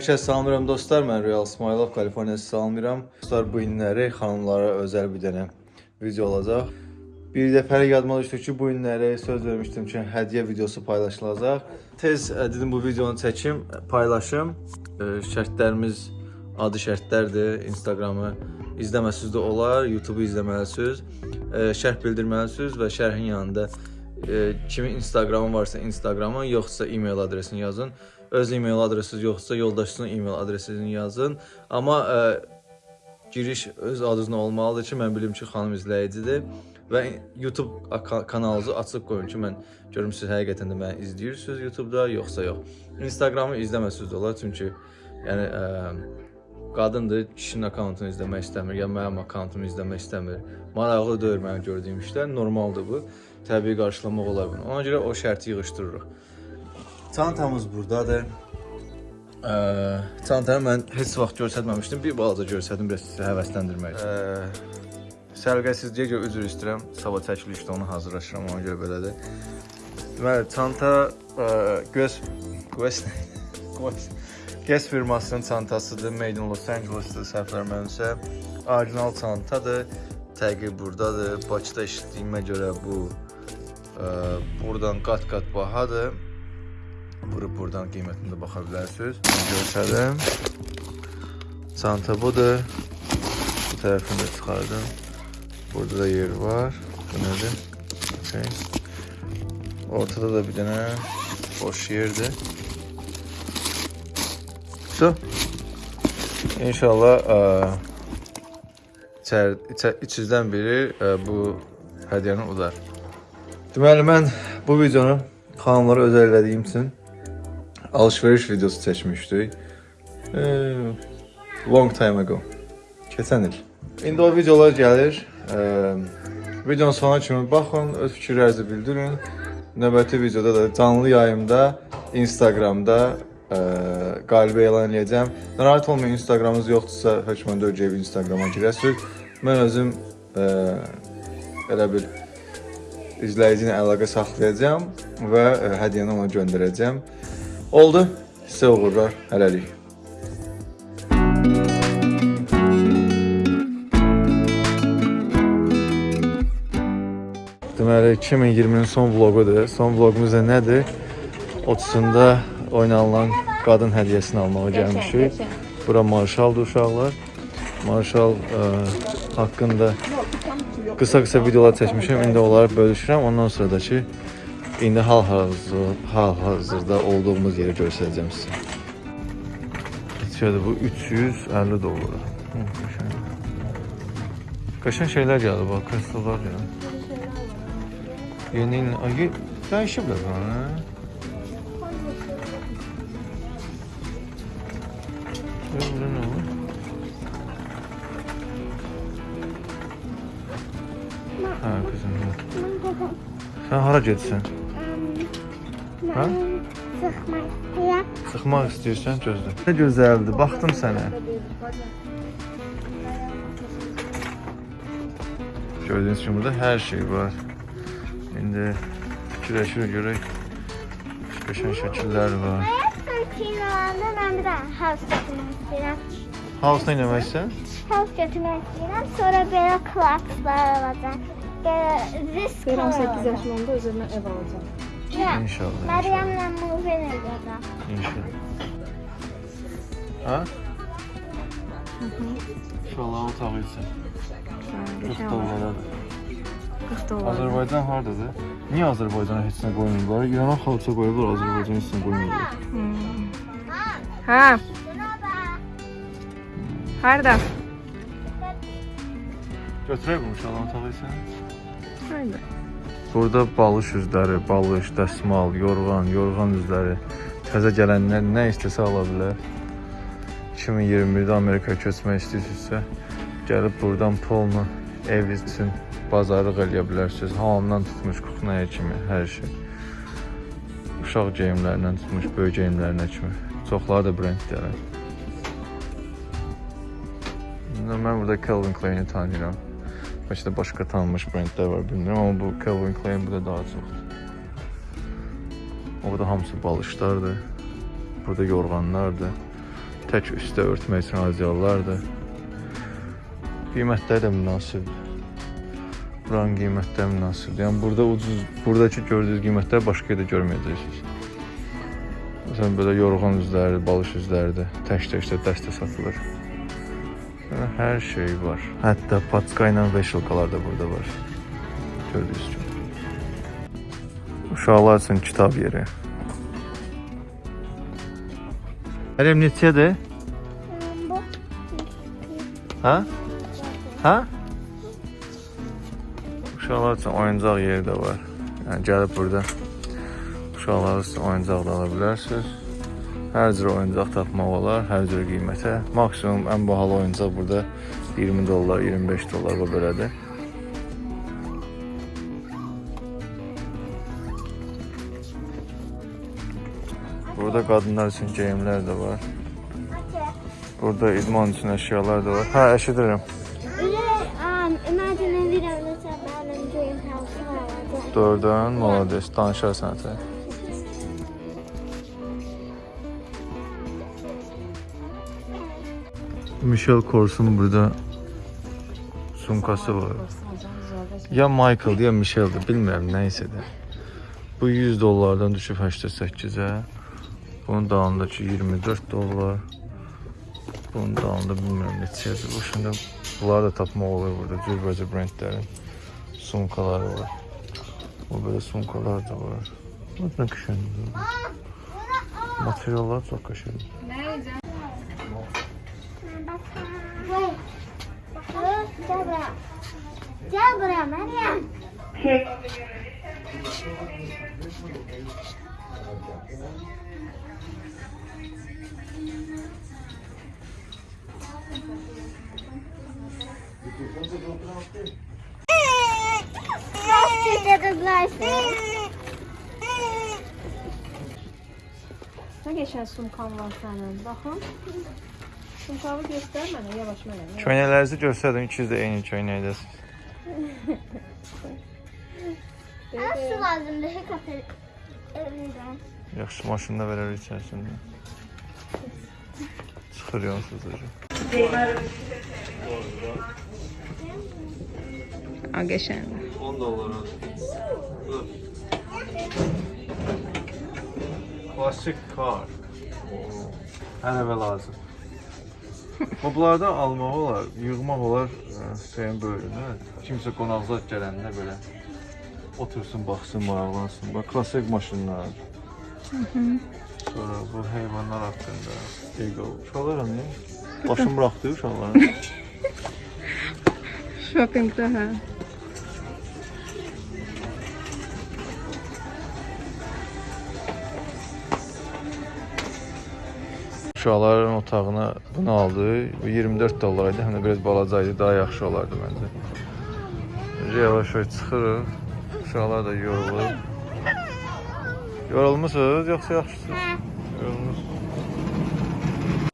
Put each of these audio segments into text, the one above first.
Hər kəs salamlayıram dostlar. Mən Real İsmailov, Kaliforniyası salamlayıram. Dostlar bu günləri xanımlara özəl bir dənə video olacaq. Bir dəfəlik yadıma düşdü ki, bu günləri söz vermişdim ki, hədiyyə videosu paylaşılacaq. Tez ə, dedim bu videonu çəkim, paylaşım. Ə, Şərtlərimiz adı şərtlərdir. Instagramı izləməsiz də olar, YouTube-u izləməlisiniz. Ə, Şərh bildirməlisiniz və şərhin yanında ə, kimin Instagramı varsa Instagramı, yoxsa e-mail adresini yazın. Öz e-mail adresiniz yoxsa yoldaşınızın e-mail adresini yazın. Amma ə, giriş öz adınızla olmalıdır ki, mən bilim ki, xanım izləyicidir və YouTube kanalınızı açıq qoyun ki, mən görüm siz həqiqətən də məni izləyirsiniz YouTube-da yoxsa yox. Instagramı izləməsiniz də olar, çünki yəni ə, qadındır, kişinin akkauntunu izləmək istəmir, ya mənim akkauntumu izləmək istəmir. Maraqlı deyil mənim gördüyüm işlər, normaldır bu. Təbii qarşılamaq olar bunu. Ona görə o şərti yığışdırırıq. Çantamız burdadır. Ə, çantanı mən heç vaxt göstərməmişdim. Bir balaca göstərdim biraz sizi həvəsləndirmək üçün. Səliqəsizliyə görə üzr istəyirəm. Sabah çəkilişdə onu hazırlaşıram, ona görə belədir. Deməli, çanta ə, göz göz göz Guess firmasının çantasıdır. Made in Los Angeles-dır, səhv verməmsə. Orijinal çantadır. Təqi burdadır. Bakıda eşitdiyimə görə bu ə, buradan qat-qat bahadır. Vurub buradan qiymətinə də baxa bilərsiniz. Göstərim. Çanta budur. Bu tərəfini də çıxardım. Burada da yer var. Bu nədir? Okay. Ortada da bir dənə boş yerdir. So. İnşallah ə, içər, içə, içizdən biri ə, bu hədiyyəni udar. Deməli mən bu videonu xanımlara özəl elədiyim üçün alış-veriş videosu çəkmişdik. Ee, long time ago. Keçən il. İndi o videolar gəlir. Ee, videonun sonuna kimi baxın, öz fikirlərinizi bildirin. Növbəti videoda da canlı yayımda Instagramda ə, qalibi elan edəcəm. Narahat olmayın, Instagramınız yoxdursa hökmən dörd Instagrama girəsiniz. Mən özüm ə, elə bil izləyici ilə əlaqə saxlayacağam və ə, hədiyyəni ona göndərəcəm. Oldu. Sizə uğurlar. Hələlik. Deməli 2020-nin son vloqudur. Son vloqumuz da nədir? 30-unda oynanılan qadın hədiyyəsini almağa gəlmişik. Bura Marşaldır uşaqlar. Marşal ə, haqqında qısa-qısa videolar çəkmişəm. İndi onları bölüşürəm. Ondan sonra da ki indi hal-hazırda hal-hazırda olduğumuz yeri göstərəcəm sizə. İçəridə bu 350 dollar. Qəşəng şeylər gəldi bax, krestolar ya. Yeni ay dəyişiblər bunu. hə? Burada nə var? Hə, qızım. Sən hara gedirsən? Hə? Sıxmaq. Sıxmaq istəyirsən, gözlə. Nə gözəldir, baxdım sənə. Gördüyünüz kimi burada hər şey var. İndi fikirləşirik görək. Qəşəng şəkillər var. Ayaqdır kinolanda mən bir dənə house götürmək istəyirəm. House nə etməksən? House götürmək istəyirəm. Sonra belə klakslar alacağam. Belə risk Deyirəm 8 yaşım olanda özümə ev alacağam. İnşallah. İnşallah. Məryəmlə move edəcəm. İnşallah. Ha? İnşallah otağı üçün. 40 dollaradır. 40 dollar. Azərbaycan hardadır? Niyə Azərbaycana heç nə qoymurlar? İrana xalça qoyublar, Azərbaycan heç nə qoymurlar. Hə. Harda? Götürək bu uşaqların otağı üçün. Harda? Burada balış üzləri, balış, dəsmal, yorğan, yorğan üzləri. Təzə gələnlər nə istəsə ala bilər. 2021-də Amerikaya köçmək istəyirsinizsə, gəlib buradan polnu ev üçün bazarlıq eləyə bilərsiniz. Hamamdan tutmuş kuxnaya kimi hər şey. Uşaq geyimlərindən tutmuş böyük geyimlərinə kimi. Çoxları da brendlərə. İndi Mən burada Calvin Klein-i tanıyıram. Bəlkə də başqa tanınmış brendlər var, bilmirəm, amma bu Calvin Klein burada daha çoxdur. Orada hamısı balışlardır. Burada yorğanlardır. tək üstə örtmək üçün adyallardır. Qiymətləri də münasibdir. Buranın qiymətləri münasibdir. Yəni burada ucuz, buradakı gördüyünüz qiymətləri başqa yerdə görməyəcəksiniz. Məsələn belə yorğan üzləri, balış üzləri də tək-tək də dəstə satılır. Yəni, hər şey var. Hətta paçka ilə veşilkalar da burada var. Gördüyünüz kimi. Uşaqlar üçün kitab yeri. Ərəm neçədir? Hə? Hə? Uşaqlar üçün oyuncaq yeri də var. Yəni gəlib burada uşaqlar üçün oyuncaq da ala bilərsiniz. Hər cür oyuncaq tapmaq olar, hər cür qiymətə. Maksimum ən bahalı oyuncaq burada 20 dollar, 25 dollar və belədir. Burada qadınlar üçün geyimlər də var. Burada idman üçün əşyalar da var. Hə, eşidirəm. Oh, Doğrudan, malades, danışarsan sən. Michel Kors'un burada sumkası var. Ya Michael ya Michel'dir, bilmirəm nəysə də. Bu 100 dollardan düşüb 88-ə. Bunun dalındakı 24 dollar. Bunun dalında bilmirəm neçədir. Bu şimdi bunları da tapmaq olur burada. Cürbəcə brendlərin sumkaları var. Bu böyle sumkalar da var. Bunun kışın. Materyaller çok kışın. Gel buraya Meryem. Thank you. Nasıl kızlarsın? Ne geçen sumkan var senin? Bakın. Sumkalı göster bana yavaş bana. Çöynelerinizi gösterdim. İkiz de aynı çöyneydiniz. Nasıl lazımdı hekafe şey evinden? Yaxşı maşında verər içərisində. Çıxır yansız hocam. A, qəşəng. 10 dolara. Klasik kar. Hər evə lazım. O bunlardan almaq olar, yığmaq olar ə, şeyin böyrünə. Kimsə qonaqzad gələndə belə otursun, baxsın, maraqlansın. Bax klassik maşınlar. Sonra bu heyvanlar haqqında. Eagle. Uşaqlar hani başım buraxdı uşaqların. Shoppingdə hə. Uşaqların otağına bunu aldı. Bu 24 dollar idi. Həm də biraz balaca idi, daha yaxşı olardı məncə. Yavaş-yavaş çıxırıq. Uşaqlar da yorulur. Yorulmusunuz yoxsa yaxşısınız? Yorulmusunuz.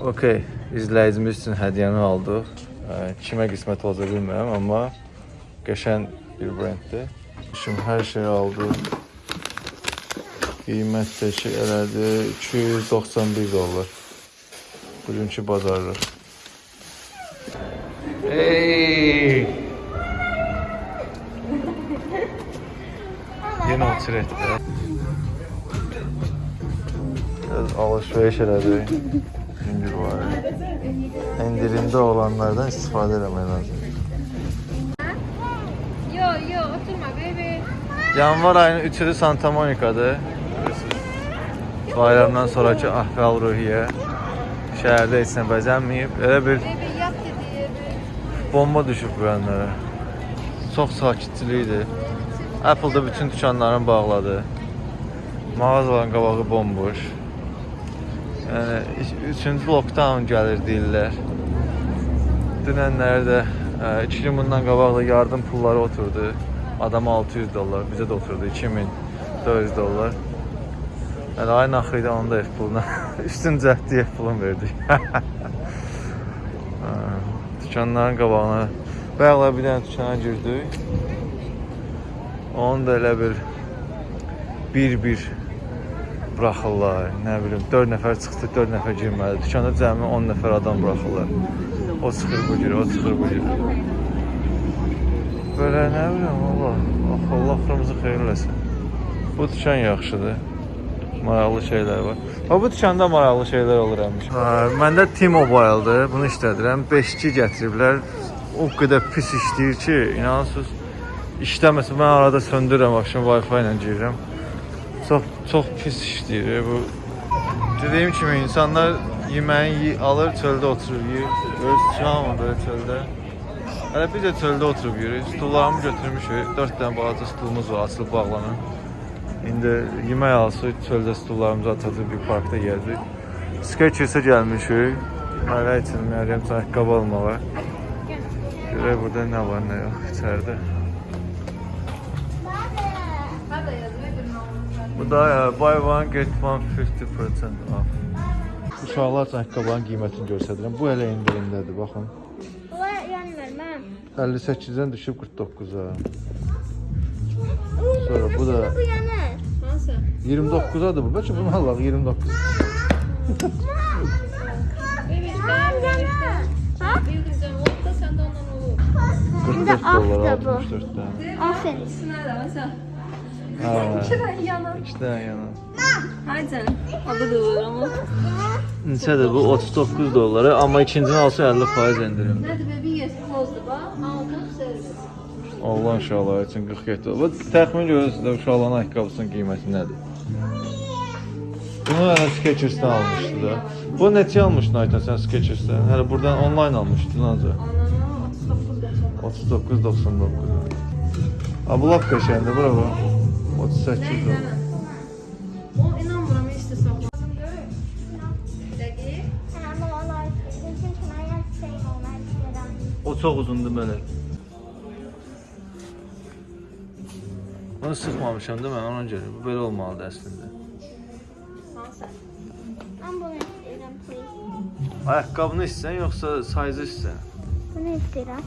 Okay, izləyicimiz üçün hədiyyəni aldıq. Kimə qismət olacaq bilmirəm, amma qəşəng bir brenddir. Şimdi hər şeyi aldıq. Qiymət şey elədi 291 dollar. Birinci pazarlık. Hey! Yine otur etti. Biraz alışveriş edeceğim. İndir var. İndirimde olanlardan istifade etmeye lazım. Yo yo oturma bebe. Yanvar ayının 3'ü Santa Monica'da. Bayramdan sonraki ahval ruhiye. Şəhərdə heç nə bəzənməyib. Elə bir bomba düşüb bu yanlara. Çox sakitçilikdir. Apple da bütün dükanlarını bağladı. Mağazaların qabağı bomboş. Yəni 3-cü lockdown gəlir deyirlər. Dünənlərdə 2 gün bundan qabaq da yardım pulları oturdu. Adama 600 dollar, bizə də oturdu 2400 dollar. Yəni ayın axırı da onun da ev puluna üstün cəhdi ev pulunu verdik. Hə, Dükanların qabağına bayaqlar bir dənə dükana girdik. Onun da elə bir bir-bir buraxırlar, nə bilim 4 nəfər çıxdı, 4 nəfər girmədi. Dükanda cəmi 10 nəfər adam buraxırlar. O çıxır bu girir, o çıxır bu girir. Belə nə bilim valla. Allah xırmızı xeyir eləsin. Bu dükan yaxşıdır. Maraqlı şeylər var. Ha bu dükanda maraqlı şeylər olur həmişə. Hə, məndə T-Mobile-dır. Bunu işlədirəm. 5G gətiriblər. O qədər pis işləyir ki, inanırsınız. İşləməsə mən arada söndürürəm, akşam Wi-Fi ilə girirəm. Çox çox pis işləyir bu. Dediyim kimi insanlar yeməyi yi- alır, çöldə oturur, yeyir. Öz çıxamır belə çöldə. Hələ biz də çöldə oturub yeyirik. Stullarımı götürmüşük. 4 dənə balaca stulumuz var, açılıb bağlanan. İndi yemək alsaq çöldə stullarımızı atacağıq bir parkda yeyəcək. Skechers-ə gəlmişik. Mələ üçün Məryəm ayaqqabı almağa. Görək burada nə var, nə yox içəridə. Bu da buy one get one 50% off. Uşaqlar üçün ayaqqabıların qiymətini göstərirəm. Bu elə endirimdədir, baxın. Bu yanmır mən. 58-dən düşüb 49-a. Sonra bu da Bu yanır. Nasıl? 29-adır bu. Bəlkə bunu alaq 29. Evet, Ha ben yanır. Ha? bildireceğim. Oldu da sende ondan olur. 44 ah dollar da bu. 64-dən. Aferin. İkisine de mesela. Hə. İkiden yana. 2 dənə yana. Hadi. Adı da olur ama. Neçədir bu? 39 dollara, amma ikincini alsa 50% endirim. Nerede bebeği yesin bozdu bak. Aldım servis. Allah uşaqlar üçün 47 dollar. Bu təxmin görürsünüz də uşaqların ayaqqabısının qiyməti nədir? Bunu hələ Skechers-dən almışdı da. Bu neçə almışdın Aytan sən Skechers-dən? Hələ buradan onlayn almışdın ancaq. Ananı 39 39.99. geçen. Ha bu lap qəşəngdir bura bax. 38 dollar. O yapsayım onlar istedim. O çox uzundur belə. Bunu sıxmamışam da mən ona görə. Bu belə olmalıdır əslində. Ayaqqabını istəsən yoxsa sayzı istəsən? Bunu istedim.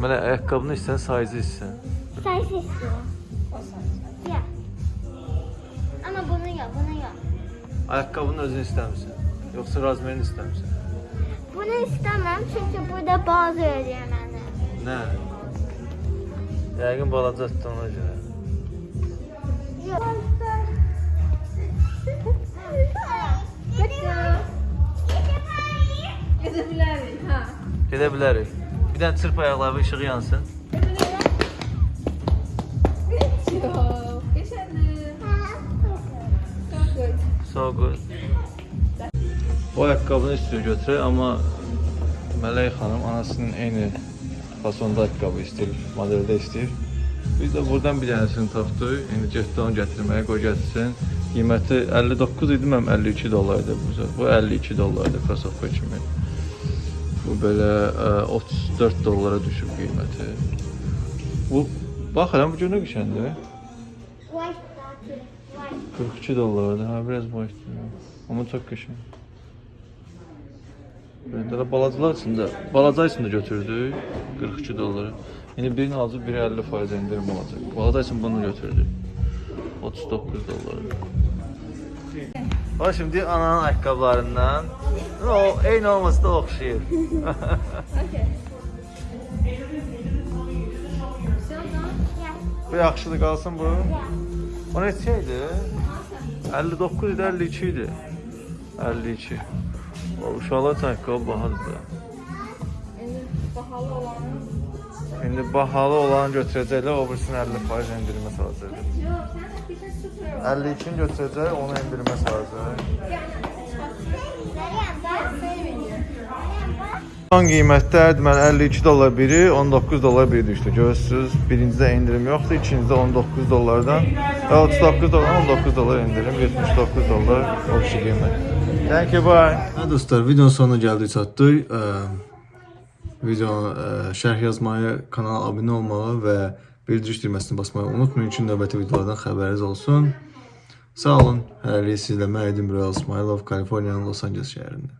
Mənə ayaqqabını istəsən, sayzı istəsən. Size istiyorum. O sansa. Ya. Ama bunu yok, bunu yok. Ayaqqabının özünü istəmirsən? Yoxsa razmerini istəmirsən? Bunu istemem çünkü burada bazı ödüyor beni. Nə? Yəqin balacadır ona görə. Yok. Gezebilirim ha. Gedə bilərik. Bir dənə çırp ayaqları işığı yansın. So good. Bu ayaqqabını istəyir götürək, amma Mələk xanım anasının eyni fasonda ayaqqabı istəyir, modeldə istəyir. Biz də buradan bir dənəsini tapdıq. İndi getdi onu gətirməyə, qoy gətirsin. Qiyməti 59 idi, mənim 52 dollar idi bu. Bu 52 dollardır Krasovka kimi. Bu belə ə, 34 dollara düşüb qiyməti. Bu bax elə bu gün nə qəşəngdir. White zaten. White. 42 dollardı. Ha biraz boş. Amma çox qəşəng. Belə balacalar üçün də, balaca üçün də götürdük 42 dollara. İndi birini alacaq, biri 50% endirim olacaq. Balaca üçün bunu götürdük. 39 dollara. Bax şimdi ananın ayaqqabılarından o eyni olması da oxşayır. Okey. Sen bu yaxşıdır qalsın bu. O neçə idi? 59 idi, 52 idi. 52. O uşaqlar üçün ayaqqabı bahadır da. Benim pahalı olanı. İndi bahalı olanı götürəcəklər, o birisini 50% endirimə salacaq. Yok sen bir şey sıfır var. 52-ni götürəcək, onu endirimə salacaq. Son qiymətlər deməli 52 dollar biri, 19 dollar biri düşdü. Görürsüz, birincidə endirim yoxdur, ikincidə 19 dollardan və 39 dollar, 19 dollar endirim, 79 dollar oxşu qiymət. Thank you, bye. Hə dostlar, videonun sonuna gəldik, çatdıq. Videonu şərh yazmayı, kanala abunə olmağı və bildiriş düyməsini basmağı unutmayın ki, növbəti videolardan xəbəriniz olsun. Sağ olun. Hələlik sizlə mən Edim Royal Smilov, Kaliforniyanın Los Angeles şəhərində.